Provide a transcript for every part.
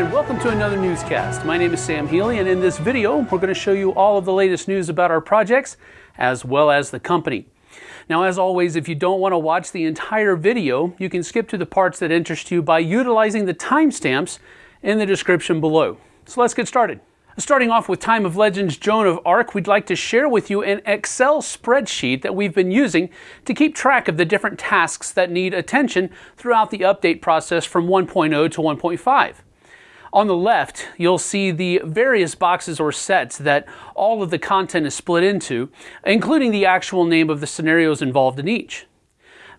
and welcome to another newscast. My name is Sam Healy and in this video we're going to show you all of the latest news about our projects as well as the company. Now as always if you don't want to watch the entire video you can skip to the parts that interest you by utilizing the timestamps in the description below. So let's get started. Starting off with Time of Legends Joan of Arc, we'd like to share with you an Excel spreadsheet that we've been using to keep track of the different tasks that need attention throughout the update process from 1.0 to 1.5. On the left, you'll see the various boxes or sets that all of the content is split into, including the actual name of the scenarios involved in each.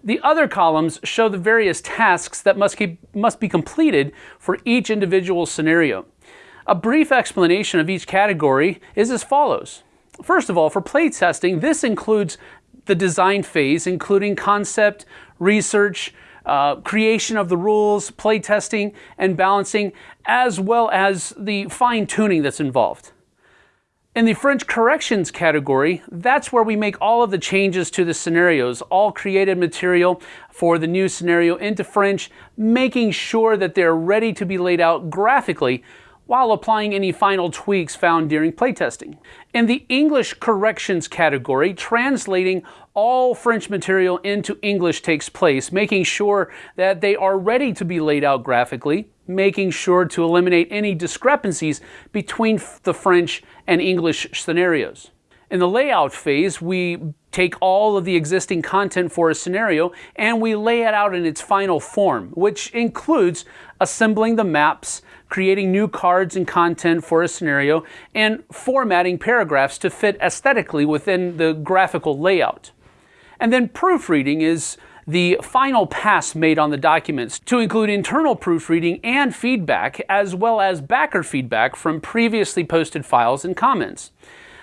The other columns show the various tasks that must, keep, must be completed for each individual scenario. A brief explanation of each category is as follows. First of all, for playtesting, this includes the design phase, including concept, research, uh, creation of the rules, playtesting, and balancing, as well as the fine tuning that's involved. In the French corrections category, that's where we make all of the changes to the scenarios, all created material for the new scenario into French, making sure that they're ready to be laid out graphically while applying any final tweaks found during playtesting. In the English corrections category, translating all French material into English takes place, making sure that they are ready to be laid out graphically, making sure to eliminate any discrepancies between the French and English scenarios. In the layout phase, we take all of the existing content for a scenario and we lay it out in its final form, which includes assembling the maps, creating new cards and content for a scenario, and formatting paragraphs to fit aesthetically within the graphical layout. And then proofreading is the final pass made on the documents to include internal proofreading and feedback, as well as backer feedback from previously posted files and comments.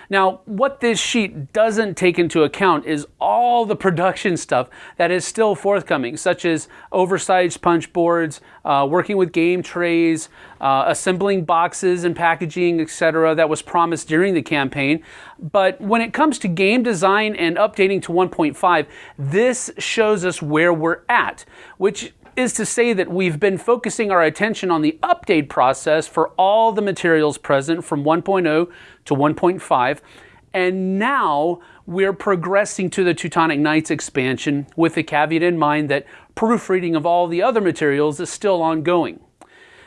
Now, what this sheet doesn't take into account is all the production stuff that is still forthcoming, such as oversized punch boards, uh, working with game trays, uh, assembling boxes and packaging, etc., that was promised during the campaign. But when it comes to game design and updating to 1.5, this shows us where we're at, which is to say that we've been focusing our attention on the update process for all the materials present from 1.0 to 1.5. And now we're progressing to the Teutonic Knights expansion with the caveat in mind that proofreading of all the other materials is still ongoing.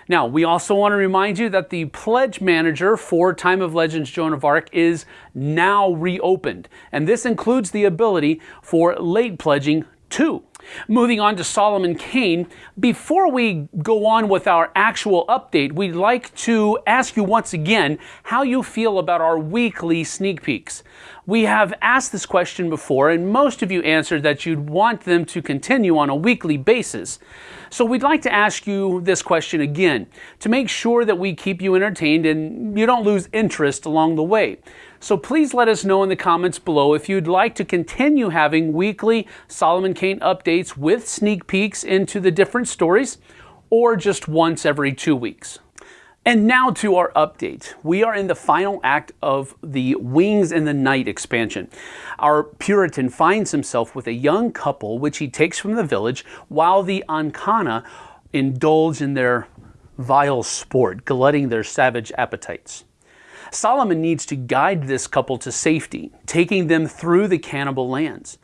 Now, we also want to remind you that the pledge manager for Time of Legends Joan of Arc is now reopened, and this includes the ability for late pledging too. Moving on to Solomon Kane, before we go on with our actual update, we'd like to ask you once again how you feel about our weekly sneak peeks. We have asked this question before, and most of you answered that you'd want them to continue on a weekly basis. So we'd like to ask you this question again to make sure that we keep you entertained and you don't lose interest along the way. So please let us know in the comments below if you'd like to continue having weekly Solomon Kane updates with sneak peeks into the different stories or just once every two weeks. And now to our update. We are in the final act of the Wings in the Night expansion. Our Puritan finds himself with a young couple which he takes from the village while the Akaana indulge in their vile sport, glutting their savage appetites. Solomon needs to guide this couple to safety, taking them through the cannibal lands.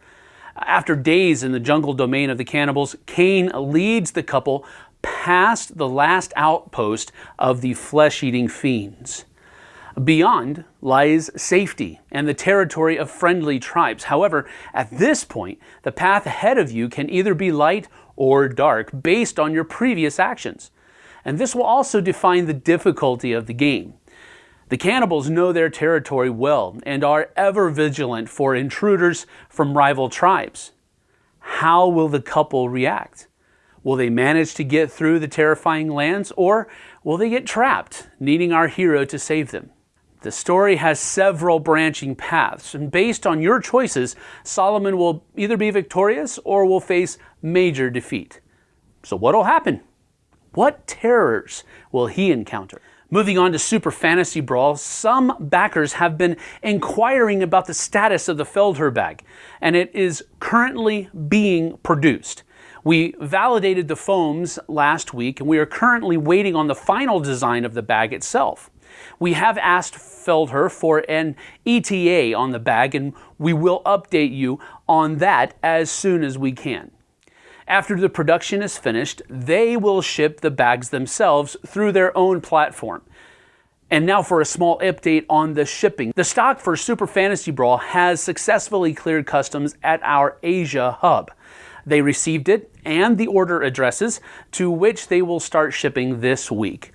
After days in the jungle domain of the cannibals, Kane leads the couple past the last outpost of the flesh eating fiends. Beyond lies safety and the territory of friendly tribes. However, at this point, the path ahead of you can either be light or dark based on your previous actions. And this will also define the difficulty of the game. The cannibals know their territory well and are ever vigilant for intruders from rival tribes. How will the couple react? Will they manage to get through the terrifying lands or will they get trapped, needing our hero to save them? The story has several branching paths, and based on your choices, Solomon will either be victorious or will face major defeat. So, what will happen? What terrors will he encounter? Moving on to Super Fantasy Brawl, some backers have been inquiring about the status of the Feldherr bag, and it is currently being produced. We validated the foams last week and we are currently waiting on the final design of the bag itself. We have asked Feldherr for an ETA on the bag and we will update you on that as soon as we can. After the production is finished, they will ship the bags themselves through their own platform. And now for a small update on the shipping. The stock for Super Fantasy Brawl has successfully cleared customs at our Asia hub. They received it and the order addresses to which they will start shipping this week.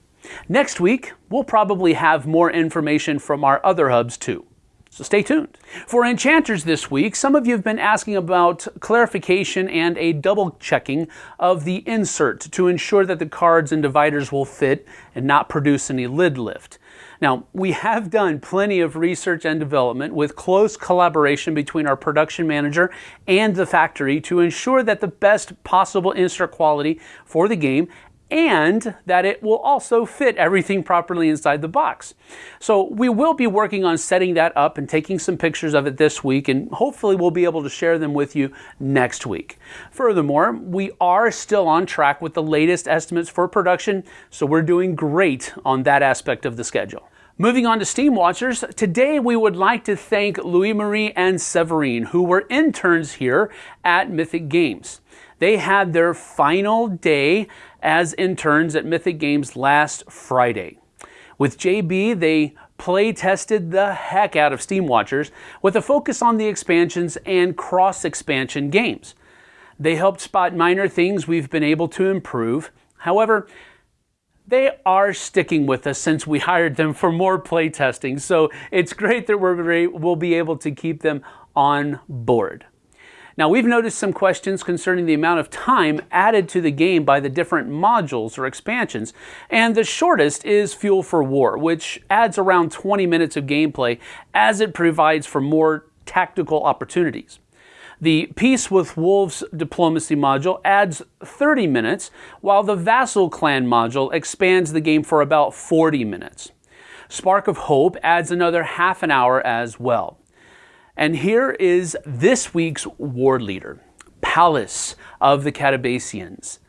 Next week, we'll probably have more information from our other hubs too. So stay tuned. For enchanters this week, some of you have been asking about clarification and a double checking of the insert to ensure that the cards and dividers will fit and not produce any lid lift. Now, we have done plenty of research and development with close collaboration between our production manager and the factory to ensure that the best possible insert quality for the game and that it will also fit everything properly inside the box. So we will be working on setting that up and taking some pictures of it this week and hopefully we'll be able to share them with you next week. Furthermore, we are still on track with the latest estimates for production, so we're doing great on that aspect of the schedule. Moving on to Steam Watchers, today we would like to thank Louis Marie and Severine, who were interns here at Mythic Games. They had their final day as interns at Mythic Games last Friday. With JB, they play tested the heck out of Steam Watchers with a focus on the expansions and cross expansion games. They helped spot minor things we've been able to improve. However, they are sticking with us since we hired them for more play testing, so it's great that we're, we'll be able to keep them on board. Now we've noticed some questions concerning the amount of time added to the game by the different modules or expansions, and the shortest is Fuel for War, which adds around 20 minutes of gameplay as it provides for more tactical opportunities. The Peace with Wolves diplomacy module adds 30 minutes, while the Vassal Clan module expands the game for about 40 minutes. Spark of Hope adds another half an hour as well. And here is this week's ward leader, Pallas of the Catabacians.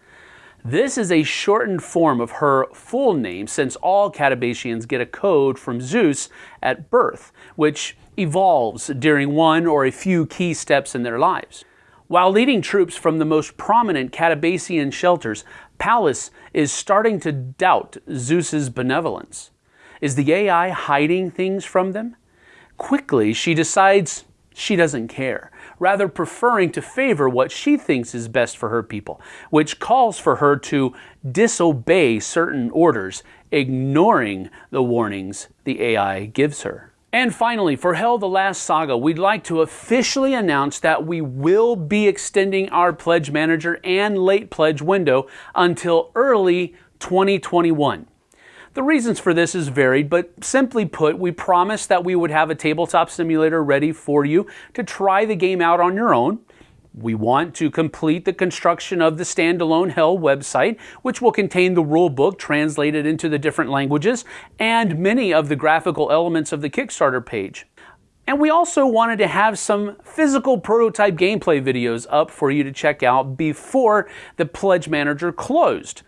This is a shortened form of her full name since all Catabacians get a code from Zeus at birth, which evolves during one or a few key steps in their lives. While leading troops from the most prominent Catabacian shelters, Pallas is starting to doubt Zeus's benevolence. Is the AI hiding things from them? Quickly, she decides she doesn't care, rather preferring to favor what she thinks is best for her people, which calls for her to disobey certain orders, ignoring the warnings the AI gives her. And finally, for Hel the Last Saga, we'd like to officially announce that we will be extending our Pledge Manager and late pledge window until early 2021. The reasons for this is varied, but simply put, we promised that we would have a tabletop simulator ready for you to try the game out on your own. We want to complete the construction of the standalone Hel website, which will contain the rule book translated into the different languages and many of the graphical elements of the Kickstarter page. And we also wanted to have some physical prototype gameplay videos up for you to check out before the Pledge Manager closed.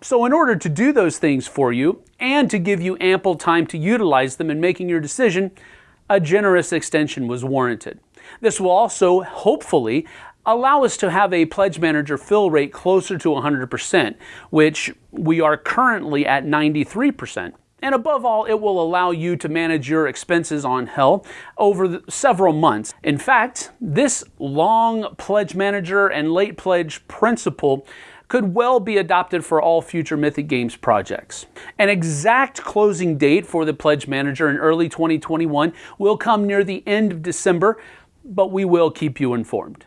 So in order to do those things for you and to give you ample time to utilize them in making your decision, a generous extension was warranted. This will also, hopefully, allow us to have a pledge manager fill rate closer to 100%, which we are currently at 93%. And above all, it will allow you to manage your expenses on Hel over several months. In fact, this long pledge manager and late pledge principle could well be adopted for all future Mythic Games projects. An exact closing date for the Pledge Manager in early 2021 will come near the end of December, but we will keep you informed.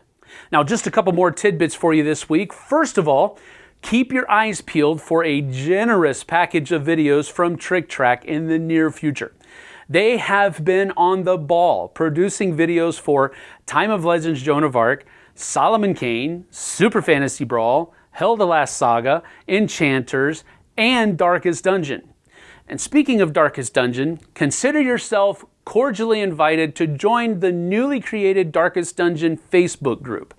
Now, just a couple more tidbits for you this week. First of all, keep your eyes peeled for a generous package of videos from TricTrac in the near future. They have been on the ball producing videos for Time of Legends Joan of Arc, Solomon Kane, Super Fantasy Brawl, Hel the Last Saga, Enchanters, and Darkest Dungeon. And speaking of Darkest Dungeon, consider yourself cordially invited to join the newly created Darkest Dungeon Facebook group.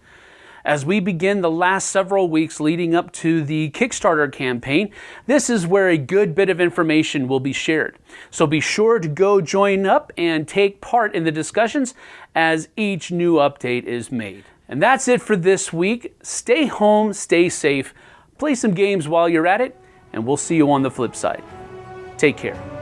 As we begin the last several weeks leading up to the Kickstarter campaign, this is where a good bit of information will be shared. So be sure to go join up and take part in the discussions as each new update is made. And that's it for this week. Stay home, stay safe, play some games while you're at it, and we'll see you on the flip side. Take care.